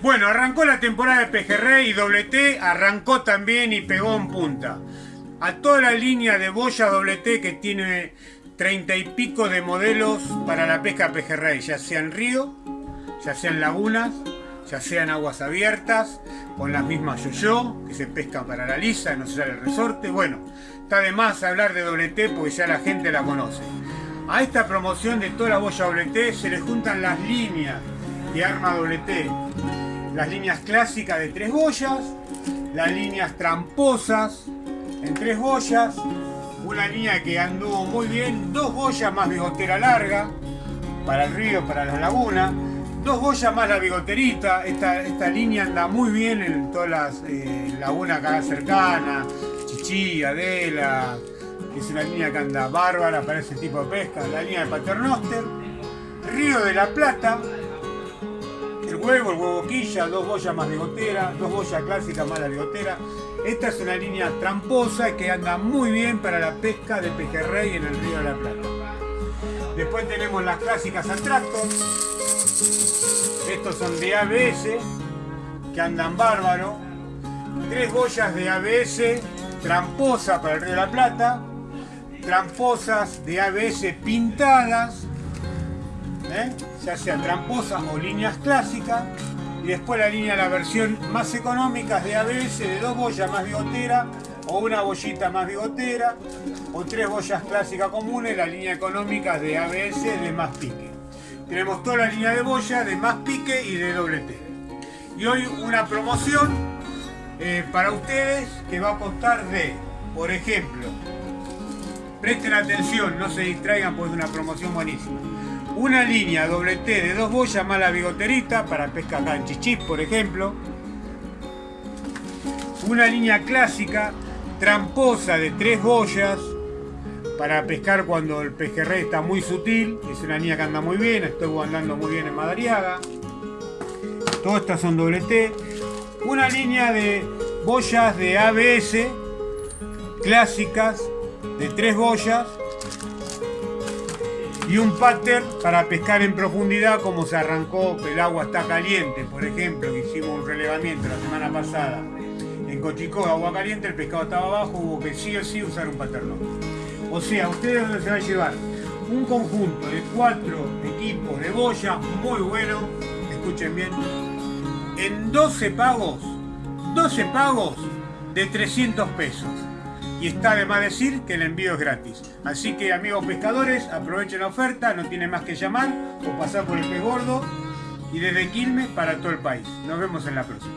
Bueno, arrancó la temporada de pejerrey y doble T arrancó también y pegó en punta. A toda la línea de boya doble T que tiene treinta y pico de modelos para la pesca pejerrey, ya sea en río, ya sea en lagunas, ya sea en aguas abiertas, con las mismas yo-yo, que se pescan para la lisa, no se sale el resorte. Bueno, está de más hablar de doble T porque ya la gente la conoce. A esta promoción de toda la boya doble T se le juntan las líneas de arma doble T las líneas clásicas de tres boyas, las líneas tramposas en tres boyas, una línea que anduvo muy bien, dos boyas más bigotera larga para el río, para la laguna, dos boyas más la bigoterita, esta, esta línea anda muy bien en todas las eh, lagunas acá cercanas, Chichí, Adela, es una línea que anda bárbara para ese tipo de pesca, la línea de Paternoster, Río de la Plata, huevo, el huevo quilla, dos boyas más bigotera, dos boyas clásicas más la bigotera. Esta es una línea tramposa que anda muy bien para la pesca de pejerrey en el río de la Plata. Después tenemos las clásicas Attractor. Estos son de ABS, que andan bárbaro. Tres boyas de ABS tramposa para el río de la Plata. Tramposas de ABS pintadas ¿eh? ya sea tramposas o líneas clásicas, y después la línea, la versión más económica de ABS de dos boyas más bigotera, o una bollita más bigotera, o tres boyas clásicas comunes, la línea económica de ABS de más pique. Tenemos toda la línea de boya de más pique y de doble T. Y hoy una promoción eh, para ustedes que va a costar de, por ejemplo, presten atención, no se distraigan pues es una promoción buenísima una línea doble T de dos boyas más la bigoterita para pesca acá por ejemplo. Una línea clásica tramposa de tres boyas para pescar cuando el pejerrey está muy sutil. Es una línea que anda muy bien, estoy andando muy bien en Madariaga. Todas estas son doble T. Una línea de boyas de ABS clásicas de tres boyas y un pattern para pescar en profundidad como se arrancó, el agua está caliente, por ejemplo, que hicimos un relevamiento la semana pasada en Cochicó, agua caliente, el pescado estaba abajo, hubo que sí o sí usar un pattern. O sea, ustedes se va a llevar un conjunto de cuatro equipos de boya muy bueno, escuchen bien, en 12 pagos, 12 pagos de 300 pesos y está de más decir que el envío es gratis. Así que amigos pescadores, aprovechen la oferta, no tienen más que llamar o pasar por el pez gordo y desde Quilmes para todo el país. Nos vemos en la próxima.